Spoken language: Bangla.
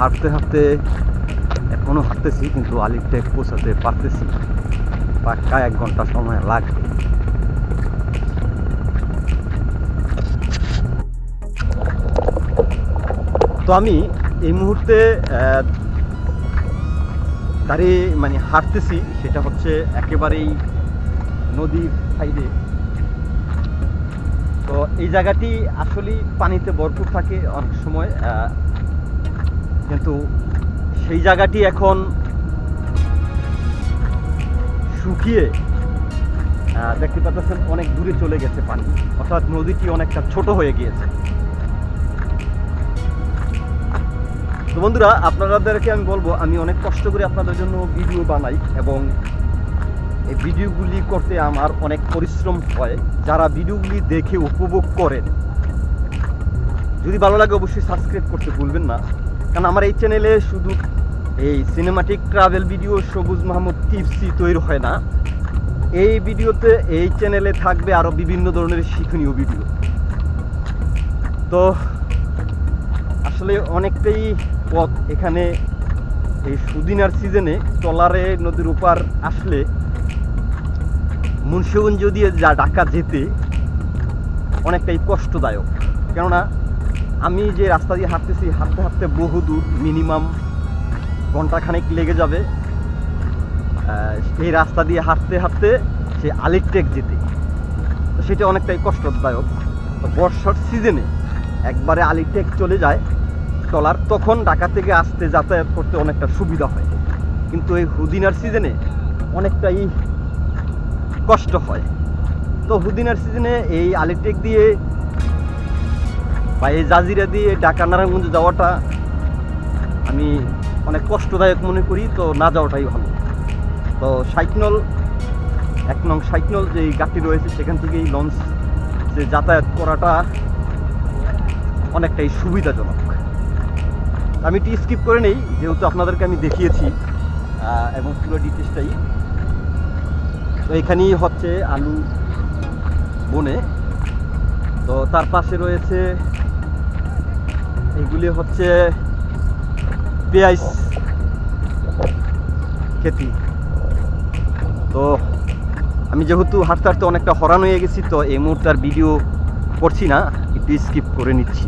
হাঁটতে হাঁটতে এখনও হাঁটতেছি, কিন্তু আলিরটেক পৌঁছাতে পারতেছি। পাক্কা এক ঘণ্টা সময় লাগবে তো আমি এই মুহূর্তে দাঁড়িয়ে মানে হাঁটতেছি, সেটা হচ্ছে একেবারেই নদীর সাইডে তো এই জায়গাটি আসলেই পানিতে ভরপুর থাকে অনেক সময় কিন্তু সেই জায়গাটি এখন শুকিয়ে দেখতে পাচ্ছেন অনেক দূরে চলে গেছে পানি। অর্থাৎ নদীটি অনেকটা ছোট হয়ে গিয়েছে। তো বন্ধুরা, আপনাদেরকে আমি বলব, আমি অনেক কষ্ট করে আপনাদের জন্য ভিডিও বানাই এবং এই ভিডিওগুলি করতে আমার অনেক পরিশ্রম হয়। যারা ভিডিওগুলি দেখে উপভোগ করেন, যদি ভালো লাগে অবশ্যই সাবস্ক্রাইব করতে ভুলবেন না। কারণ আমার এই চ্যানেলে শুধু এই সিনেমাটিক ট্রাভেল ভিডিও সবুজ মাহমুদ টিপসি তৈরি হয় না। এই ভিডিওতে এই চ্যানেলে থাকবে আরও বিভিন্ন ধরনের শিক্ষণীয় ভিডিও তো আসলে অনেকটাই পথ এখানে এই সুদিনার সিজনে ট্রলারে নদীর ওপার আসলে মুন্সিগঞ্জ দিয়ে যা ঢাকা যেতে অনেকটাই কষ্টদায়ক। কেননা আমি যে রাস্তা দিয়ে হাঁটতেছি, হাঁটতে হাঁটতে বহু দূর মিনিমাম ঘন্টাখানেক লেগে যাবে। এই রাস্তা দিয়ে হাঁটতে হাঁটতে সে আলিরটেক যেতে। সেটা অনেকটাই কষ্টদায়ক। বর্ষার সিজনে একবারে আলিরটেক চলে যায় ট্রলার তখন ঢাকা থেকে আসতে যাতায়াত করতে অনেকটা সুবিধা হয়। কিন্তু এই হুদিনার সিজনে অনেকটাই কষ্ট হয়। তো হুদিনার সিজনে এই আলিটেক দিয়ে বা এই জাজিরা দিয়ে ঢাকা, নারায়ণগঞ্জ যাওয়াটা আমি অনেক কষ্টদায়ক মনে করি, তো না যাওয়াটাই ভালো। তো সাইকনল, এক নং সাইকনল যে গাড়ি রয়েছে, সেখান থেকেই লঞ্চ, যে যাতায়াত করাটা অনেকটাই সুবিধাজনক। আমি এটি স্কিপ করে নেই, যেহেতু আপনাদেরকে আমি দেখিয়েছি এবং পুরো ডিটেলসটাই তো এখানেই হচ্ছে আলু বনে। তো তার পাশে রয়েছে এগুলি হচ্ছে পেঁয়াজ খেতি। তো আমি যেহেতু হাঁটতে হাঁটতে অনেকটা হরান হয়ে গেছি, তো এই মুহূর্তে আর ভিডিও করছি না, একটু স্কিপ করে নিচ্ছি।